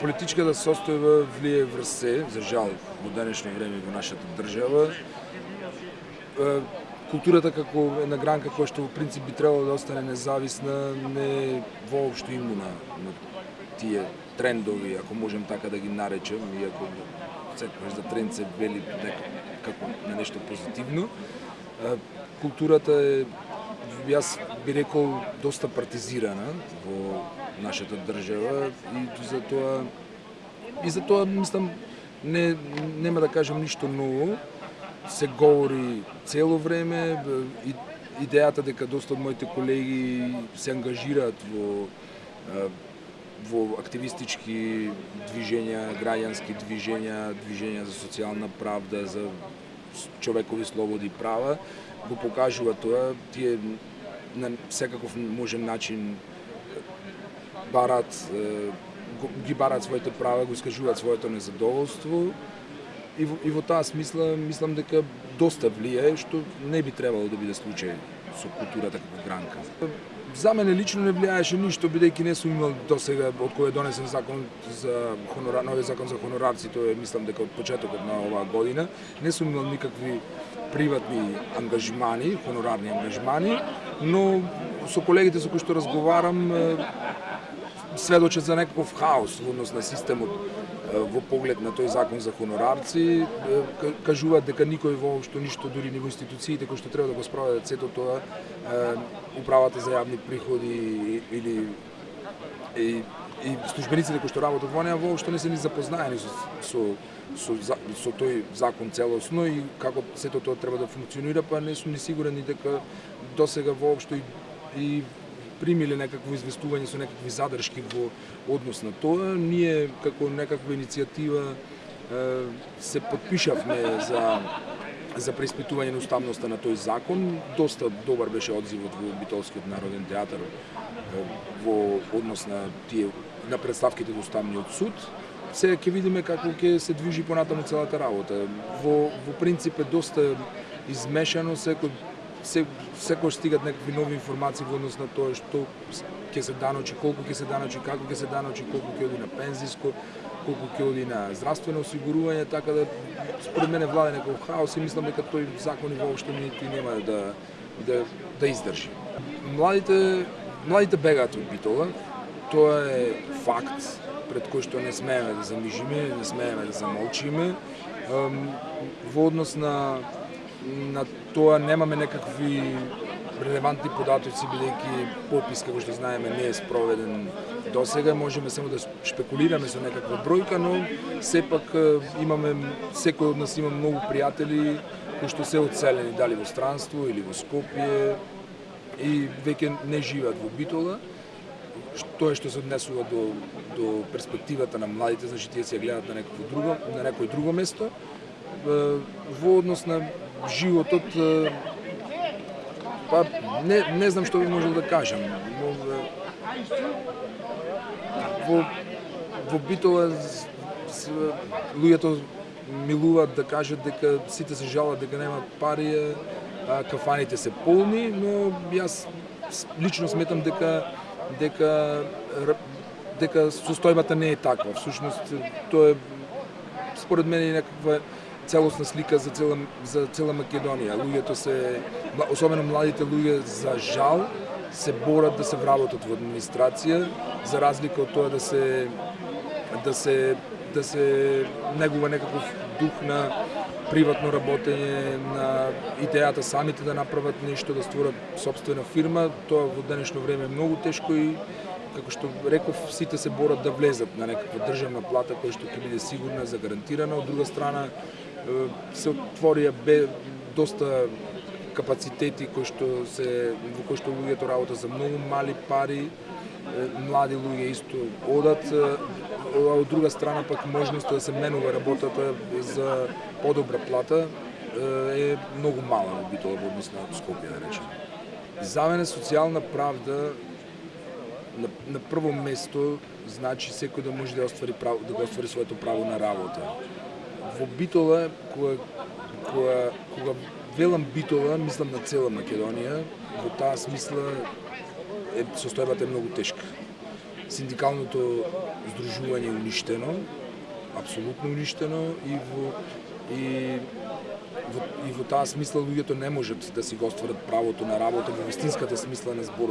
Политичката да состојба влие врз се, за жал, во денешно време во нашата држава. Културата како една гранка која што во принцип би требало да остане независна, не е воопшто имуна на тие трендови, ако можем така да ги наречем, иако да секогаш за тренд се вели како на нешто позитивно. Културата е јас би рекол доста партизирана во нашата држава и за тоа и за тоа мислам не нема да кажам ништо ново. Се говори цело време и идејата дека доста од моите колеги се ангажираат во во активистички движења, граѓански движења, движења за социјална правда, за човекови слободи и права, го покажува тоа. Тие на секаков можен начин барат ги барат своите права, го искажуваат своето незадоволство и во, и во таа смисла мислам дека доста влијае што не би требало да биде случај со културата како гранка. За мене лично не влијаеше ништо бидејќи не сум имал досега од кој е донесен закон за хонорар, новиот закон за хонорарци, тоа е мислам дека од почетокот на оваа година, не сум имал никакви приватни ангажмани, хонорарни ангажмани, но со колегите со кои што разговарам сведочат за некаков хаос во однос на системот во поглед на тој закон за хонорарци, кажуваат дека никој воопшто ништо дури ни во институциите кои што треба да го спроведат сето тоа, управата за јавни приходи или и, и службениците кои што работат во неа воопшто не се ни запознаени со, со со, со тој закон целосно и како сето тоа треба да функционира, па не сум ни сигурен и дека досега воопшто и, и примиле некакво известување со некакви задршки во однос на тоа. Ние како некаква иницијатива се подпишавме за за преиспитување на уставноста на тој закон. Доста добар беше одзивот во Битолскиот народен театар во однос на тие на представките до уставниот суд. Сега ќе видиме како ќе се движи понатаму целата работа. Во во принцип е доста измешано, секој се, секој стигат некакви нови информации во однос на тоа што ќе се даночи, колку ќе се даночи, како ќе се даночи, колку ќе оди на пензиско, колку ќе оди на здравствено осигурување, така да според мене владе некој хаос и мислам дека тој закон и воопшто нити нема да да да издржи. Младите младите бегаат од Битола, тоа е факт пред кој што не смееме да замижиме, не смееме да замолчиме. Во однос на на тоа немаме некакви релевантни податоци бидејќи попис како што знаеме не е спроведен до сега, можеме само да шпекулираме со некаква бројка, но сепак имаме секој од нас има многу пријатели кои што се оцелени, дали во странство или во Скопје и веќе не живеат во Битола. Тоа што се однесува до до перспективата на младите, значи тие се гледаат на некој друго, на некој друго место во однос на животот па не не знам што би можел да кажам. Во во Битола луѓето милуваат да кажат дека сите се жалат дека нема пари, а кафаните се полни, но јас лично сметам дека дека дека состојбата не е таква. Всушност тоа е според мене некаква целосна слика за цела за цела Македонија. Луѓето се особено младите луѓе за жал се борат да се вработат во администрација за разлика од тоа да се да се да се негува некаков дух на приватно работење, на идејата самите да направат нешто, да створат собствена фирма, тоа во денешно време е многу тешко и како што реков, сите се борат да влезат на некаква државна плата која што ќе биде сигурна, загарантирана. Од друга страна, се отворија бе доста капацитети кои што се во кои што луѓето работа за многу мали пари, млади луѓе исто одат, а од друга страна пак можноста да се менува работата за подобра плата е многу мала во Битола во однос на Скопје, да речем. За мене социјална правда на, на прво место значи секој да може да оствари право, да го оствари своето право на работа во Битола, кога, кога, кога велам Битола, мислам на цела Македонија, во таа смисла е, состојбата е многу тешка. синдикалното здружување е уништено, апсолутно уништено и во и во, и во таа смисла луѓето не можат да си го остварат правото на работа во вистинската смисла на зборот